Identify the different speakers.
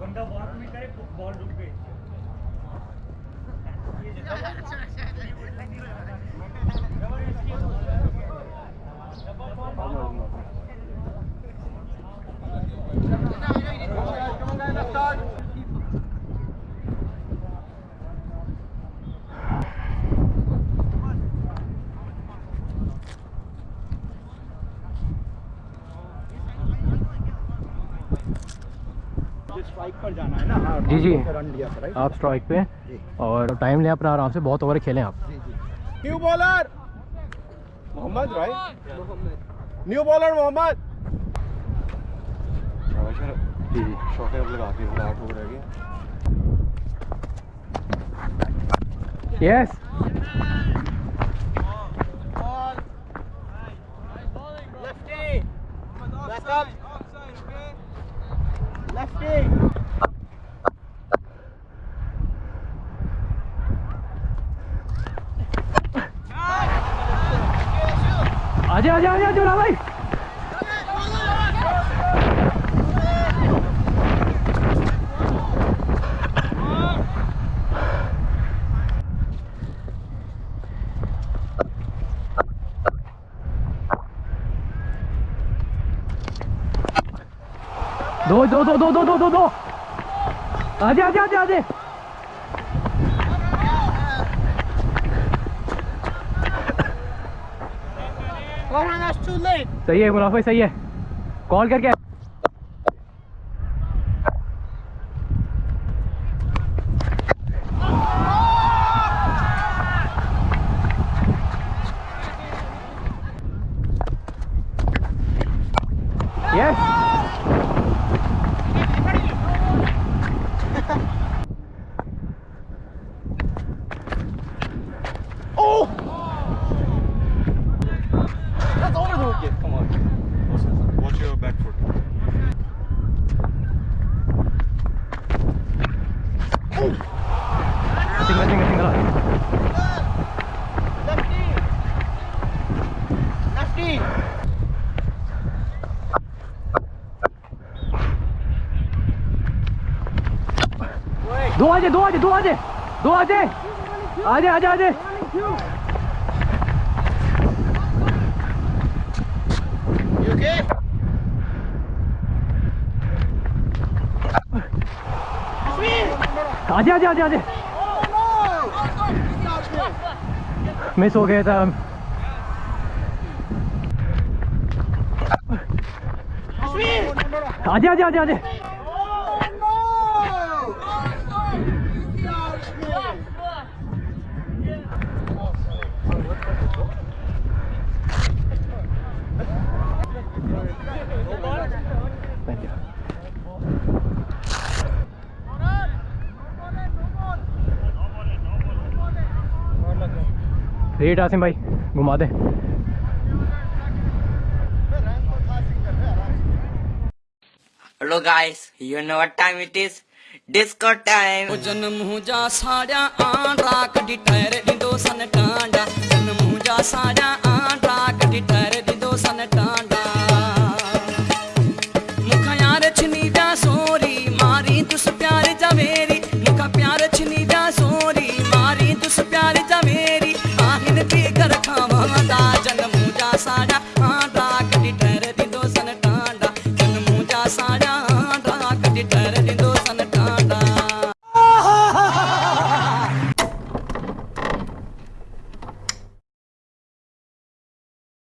Speaker 1: बंदा वॉक में करे बॉल रुक पे स्ट्राइक पर जाना है ना? हाँ,
Speaker 2: जी, जी।
Speaker 1: रन लिया था
Speaker 2: आप स्ट्राइक पे और टाइम लें अपना आराम से बहुत ओवर खेलें आप।
Speaker 1: New bowler Mohammed right new bowler Mohammed
Speaker 2: जी जी।
Speaker 1: शॉटे अब लगाते हैं आठ हो रह गए
Speaker 2: yes
Speaker 1: Lefty. Back up. Lefty.
Speaker 2: आजा आजा आजा जोड़ा भाई दो दो दो दो दो दो दो दो आजा आजा आजा आजा
Speaker 1: कॉल
Speaker 2: सही है सही है। कॉल करके
Speaker 3: Watch your back foot.
Speaker 2: Single single single
Speaker 1: Lefty. Lefty.
Speaker 2: दो आजे दो आजे दो आजे दो आजे आजे आजे आजे
Speaker 1: You okay?
Speaker 2: 啊！接啊！接啊！接！没收给他。注意！啊！接啊！接啊！接！慢点。रेट आसिम भाई घुमा दे।
Speaker 4: Hello guys you know what time it is disco time
Speaker 5: जन्म हूँ जा साढ़ा आ राख डी टायर डी दो सन टाइम।